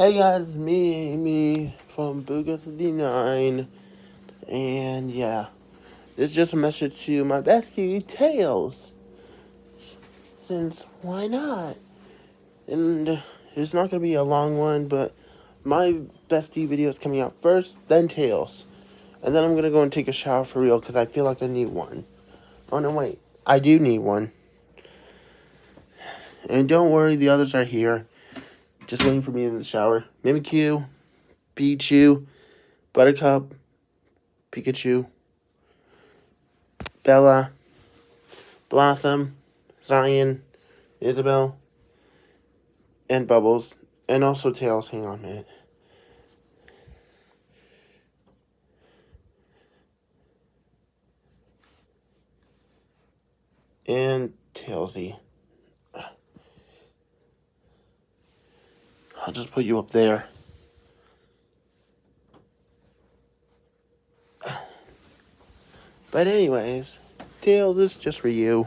Hey guys, me, me from Booga59, and yeah, this is just a message to my bestie, Tails, since why not? And it's not going to be a long one, but my bestie video is coming out first, then Tails, and then I'm going to go and take a shower for real, because I feel like I need one. Oh no, wait, I do need one. And don't worry, the others are here. Just waiting for me in the shower. Mimikyu, Pichu, Buttercup, Pikachu, Bella, Blossom, Zion, Isabel, and Bubbles, and also Tails. Hang on a minute. And Tailsy. I'll just put you up there. But anyways, Tails, this is just for you.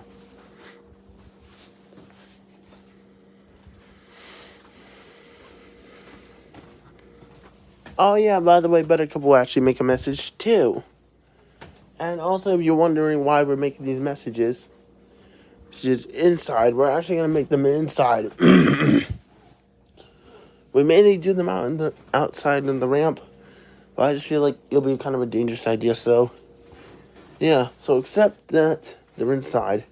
Oh yeah, by the way, Buttercup will actually make a message too. And also, if you're wondering why we're making these messages, which is inside, we're actually going to make them inside. We mainly do them out in the outside in the ramp, but I just feel like it'll be kind of a dangerous idea. So, yeah. So except that they're inside.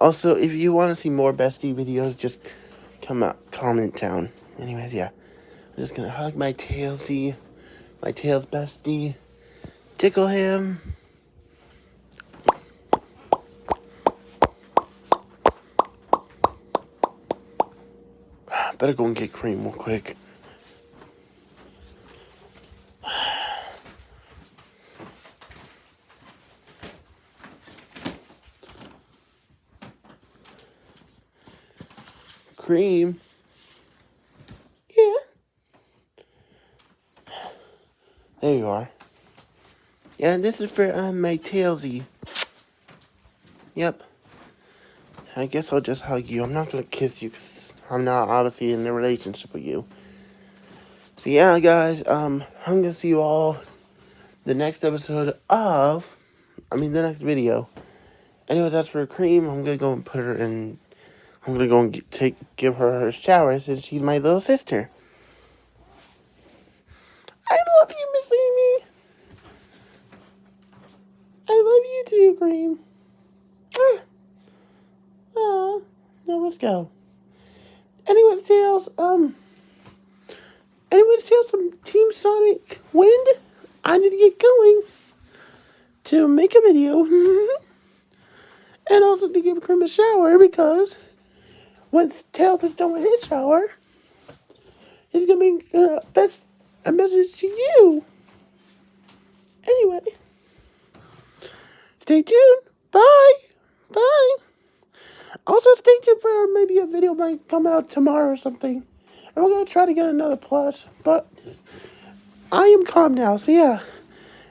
Also, if you want to see more bestie videos, just come out, comment down. Anyways, yeah. I'm just gonna hug my tailsy, my tails bestie, tickle him. Better go and get cream real quick. Cream. Yeah. There you are. Yeah, this is for um, my tailsy. Yep. I guess I'll just hug you. I'm not gonna kiss you because I'm not obviously in a relationship with you. So yeah, guys, um, I'm gonna see you all the next episode of, I mean, the next video. Anyways, that's for Cream. I'm gonna go and put her in. I'm gonna go and get, take give her her shower since she's my little sister. I love you, Miss Amy. I love you too, Cream. Ah. Ah. Now let's go. Tails, um, anyways, Tails from Team Sonic Wind, I need to get going to make a video and also to give him a shower because once Tails is done with his shower, he's gonna be uh, best a message to you. Anyway, stay tuned. Bye. Stay tuned for maybe a video might come out tomorrow or something. And we're going to try to get another plus. But I am calm now, so yeah.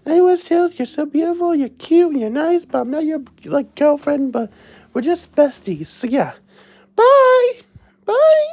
Anyways, Tails, you're so beautiful, you're cute, you're nice, but I'm not your, like, girlfriend, but we're just besties. So yeah. Bye! Bye!